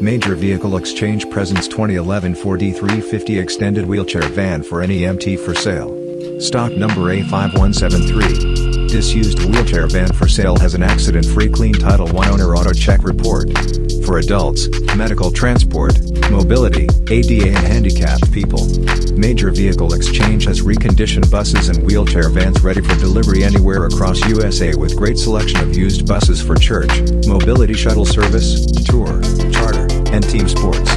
Major Vehicle Exchange presents 2011 Ford E350 extended wheelchair van for NEMT for sale. Stock number A5173. Disused wheelchair van for sale has an accident-free clean Title I owner auto check report. For adults, medical transport, mobility, ADA and handicapped people. Major Vehicle Exchange has reconditioned buses and wheelchair vans ready for delivery anywhere across USA with great selection of used buses for church, mobility shuttle service, tour, charter, and team sports.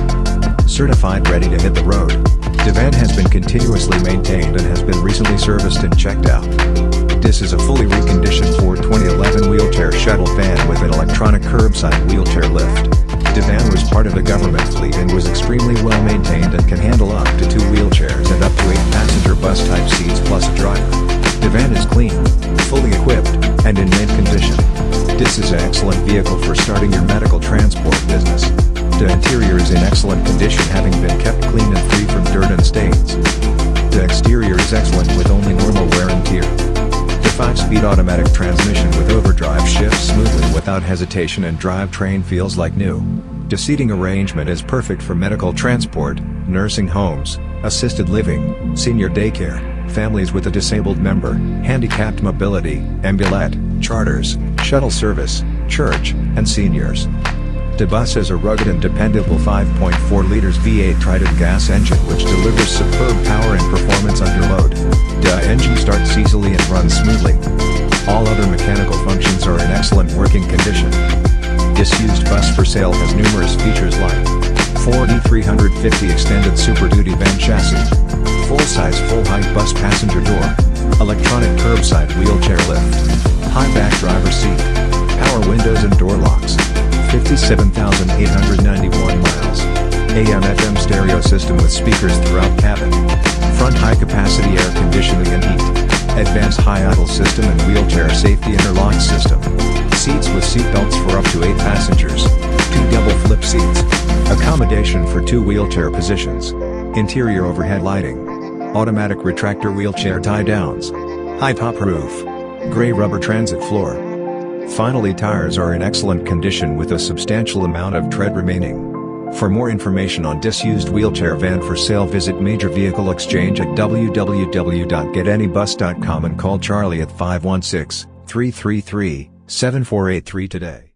Certified ready to hit the road. The van has been continuously maintained and has been recently serviced and checked out. This is a fully reconditioned Ford 2011 wheelchair shuttle van with an electronic curbside wheelchair lift. The van was part of the government fleet and was extremely well maintained and can handle up to two wheelchairs and up to eight passenger bus type seats plus a driver. The van is clean, fully equipped, and in mint condition. This is an excellent vehicle for starting your medical transport business. The interior is in excellent condition having been kept clean and free from dirt and stains. The exterior is excellent 5-speed automatic transmission with overdrive shifts smoothly without hesitation and drivetrain feels like new. The seating arrangement is perfect for medical transport, nursing homes, assisted living, senior daycare, families with a disabled member, handicapped mobility, ambulette, charters, shuttle service, church, and seniors. The bus has a rugged and dependable 5.4 liters V8 Triton gas engine which delivers superb power and performance under for sale has numerous features like Ford E350 extended Super Duty van chassis, full-size full-height bus passenger door, electronic curbside wheelchair lift, high back driver seat, power windows and door locks, 57,891 miles. AM FM stereo system with speakers throughout cabin. Front high capacity air conditioning and heat. Advanced high idle system and wheelchair safety interlock system. Seats with seat belts for up to 8 passengers. Two double flip seats. Accommodation for two wheelchair positions. Interior overhead lighting. Automatic retractor wheelchair tie downs. High top roof. Gray rubber transit floor. Finally tires are in excellent condition with a substantial amount of tread remaining. For more information on disused wheelchair van for sale visit Major Vehicle Exchange at www.getanybus.com and call Charlie at 516-333-7483 today.